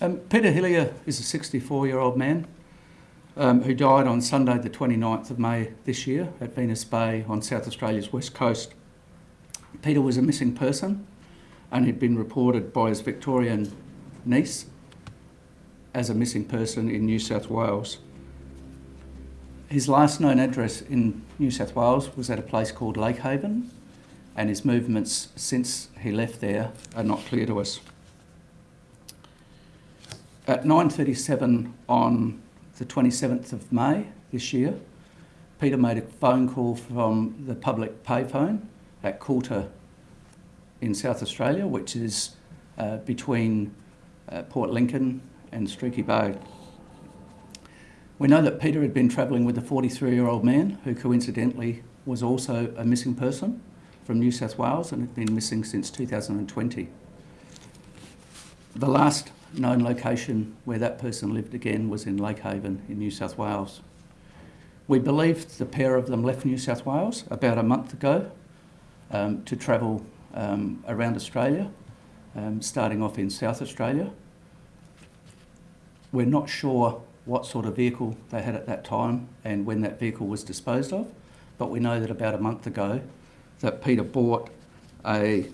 Um, Peter Hillier is a 64-year-old man um, who died on Sunday the 29th of May this year at Venus Bay on South Australia's west coast. Peter was a missing person and had been reported by his Victorian niece as a missing person in New South Wales. His last known address in New South Wales was at a place called Lake Haven and his movements since he left there are not clear to us. At 9.37 on the 27th of May this year, Peter made a phone call from the public payphone at Coulta in South Australia, which is uh, between uh, Port Lincoln and Streaky Bay. We know that Peter had been travelling with a 43-year-old man who coincidentally was also a missing person from New South Wales and had been missing since 2020. The last known location where that person lived again was in Lake Haven in New South Wales. We believe the pair of them left New South Wales about a month ago um, to travel um, around Australia, um, starting off in South Australia. We're not sure what sort of vehicle they had at that time and when that vehicle was disposed of, but we know that about a month ago that Peter bought a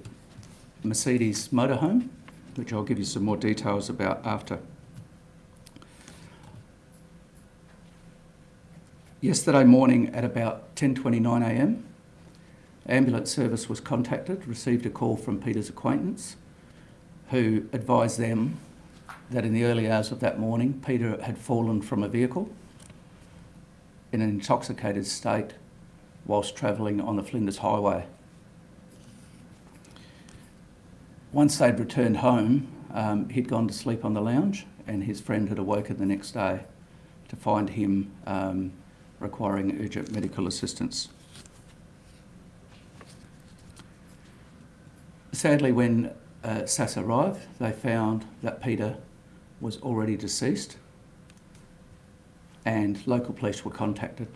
Mercedes motorhome which I'll give you some more details about after. Yesterday morning at about 10.29am, ambulance service was contacted, received a call from Peter's acquaintance, who advised them that in the early hours of that morning, Peter had fallen from a vehicle in an intoxicated state whilst travelling on the Flinders Highway. Once they'd returned home, um, he'd gone to sleep on the lounge and his friend had awoken the next day to find him um, requiring urgent medical assistance. Sadly, when uh, SAS arrived, they found that Peter was already deceased and local police were contacted.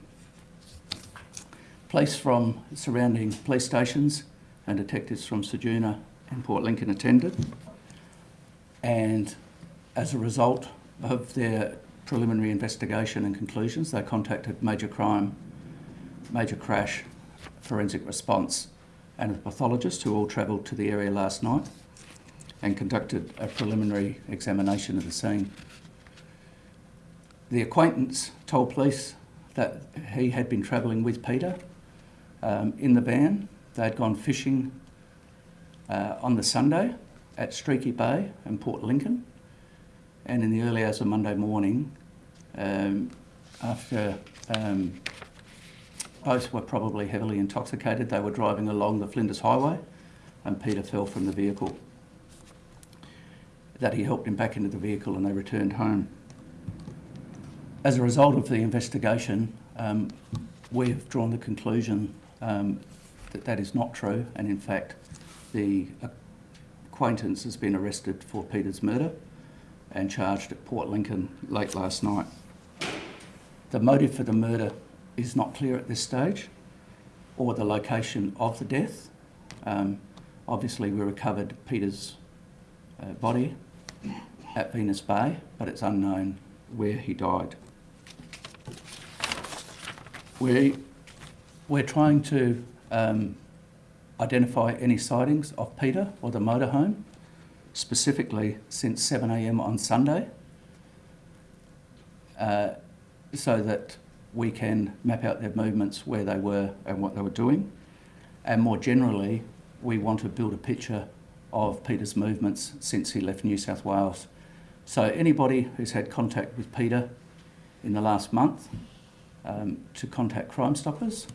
Police from surrounding police stations and detectives from Ceduna and Port Lincoln attended. And as a result of their preliminary investigation and conclusions, they contacted Major Crime, Major Crash, Forensic Response and a pathologist who all travelled to the area last night and conducted a preliminary examination of the scene. The acquaintance told police that he had been travelling with Peter um, in the van. They'd gone fishing uh, on the Sunday at Streaky Bay and Port Lincoln. And in the early hours of Monday morning, um, after um, both were probably heavily intoxicated, they were driving along the Flinders Highway and Peter fell from the vehicle. That he helped him back into the vehicle and they returned home. As a result of the investigation, um, we have drawn the conclusion um, that that is not true and in fact the acquaintance has been arrested for Peter's murder and charged at Port Lincoln late last night. The motive for the murder is not clear at this stage or the location of the death. Um, obviously we recovered Peter's uh, body at Venus Bay, but it's unknown where he died. We, we're trying to um, identify any sightings of Peter or the motorhome, specifically since 7am on Sunday, uh, so that we can map out their movements, where they were and what they were doing. And more generally, we want to build a picture of Peter's movements since he left New South Wales. So anybody who's had contact with Peter in the last month um, to contact Crime Stoppers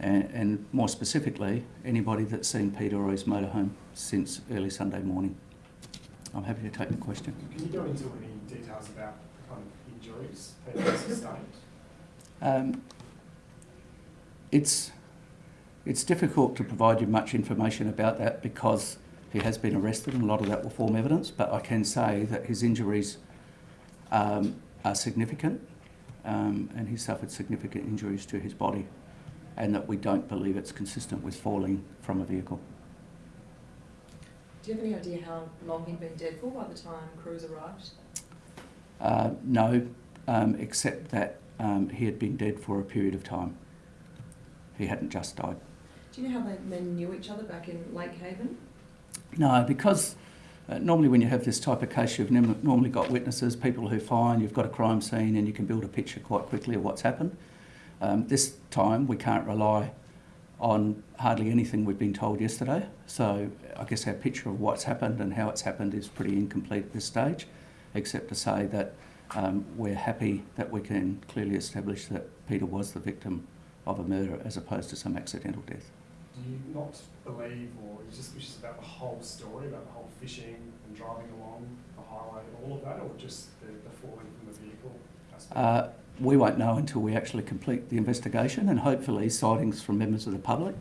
and, and, more specifically, anybody that's seen Peter or his motorhome since early Sunday morning. I'm happy to take the question. Can you go into any details about the kind of injuries Peter sustained? Um, it's, it's difficult to provide you much information about that because he has been arrested and a lot of that will form evidence, but I can say that his injuries um, are significant um, and he suffered significant injuries to his body and that we don't believe it's consistent with falling from a vehicle. Do you have any idea how long he'd been dead for by the time crews arrived? Uh, no, um, except that um, he had been dead for a period of time. He hadn't just died. Do you know how the men knew each other back in Lake Haven? No, because uh, normally when you have this type of case, you've normally got witnesses, people who find, you've got a crime scene, and you can build a picture quite quickly of what's happened. Um, this time we can't rely on hardly anything we've been told yesterday, so I guess our picture of what's happened and how it's happened is pretty incomplete at this stage, except to say that um, we're happy that we can clearly establish that Peter was the victim of a murder as opposed to some accidental death. Do you not believe, or you just wish about the whole story, about the whole fishing and driving along the highway, all of that, or just the, the falling from the vehicle aspect? Uh, we won't know until we actually complete the investigation and hopefully sightings from members of the public,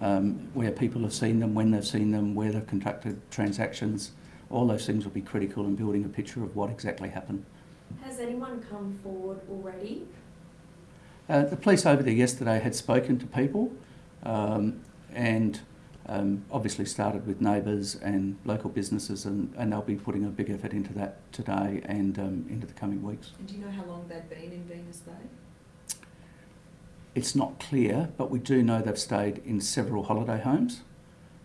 um, where people have seen them, when they've seen them, where they've conducted transactions. All those things will be critical in building a picture of what exactly happened. Has anyone come forward already? Uh, the police over there yesterday had spoken to people um, and um, obviously started with neighbours and local businesses, and, and they'll be putting a big effort into that today and um, into the coming weeks. And do you know how long they'd been in Venus Bay? It's not clear, but we do know they've stayed in several holiday homes,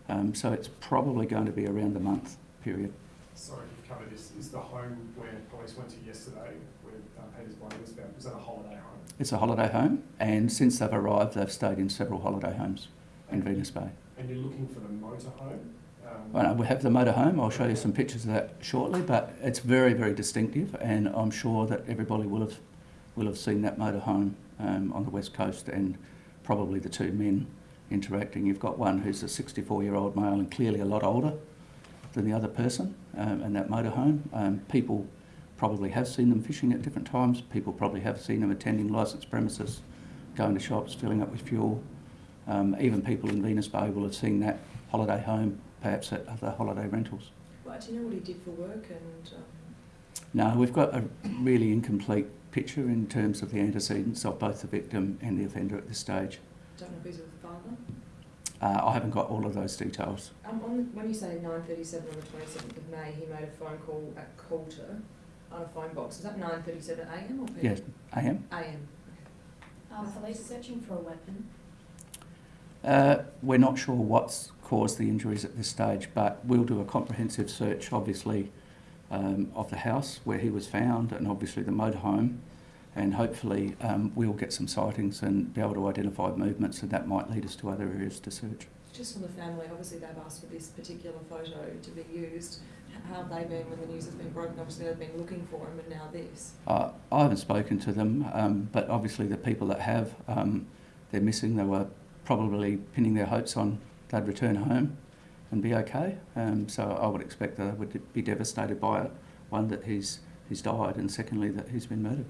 um, so it's probably going to be around a month period. Sorry, you've covered this. Is the home where police went to yesterday, where um, Peter's body was found, was that a holiday home? It's a holiday home, and since they've arrived, they've stayed in several holiday homes in Venus Bay. And you're looking for the motorhome? Um, Well, we have the motorhome. I'll show you some pictures of that shortly, but it's very, very distinctive, and I'm sure that everybody will have will have seen that motorhome um, on the west coast, and probably the two men interacting. You've got one who's a 64-year-old male and clearly a lot older than the other person, um, in that motorhome. Um, people probably have seen them fishing at different times. People probably have seen them attending licensed premises, going to shops, filling up with fuel. Um, even people in Venus Bay will have seen that holiday home, perhaps at other holiday rentals. Well, do you know what he did for work and um, No, we've got a really incomplete picture in terms of the antecedents of both the victim and the offender at this stage. don't know if he's with the father? Uh, I haven't got all of those details. Um, on the, when you say 9.37 on the 27th of May, he made a phone call at Coulta on a phone box. Is that 9.37am or PM? Yes, AM. AM. Are police searching for a weapon? Uh, we're not sure what's caused the injuries at this stage, but we'll do a comprehensive search, obviously, um, of the house where he was found and obviously the motorhome. And hopefully, um, we'll get some sightings and be able to identify movements, and that might lead us to other areas to search. Just on the family, obviously they've asked for this particular photo to be used. How have they been when the news has been broken? Obviously they've been looking for him and now this. Uh, I haven't spoken to them, um, but obviously the people that have, um, they're missing. They were probably pinning their hopes on they'd return home and be okay. Um, so I would expect that they would be devastated by it. One, that he's, he's died, and secondly, that he's been murdered.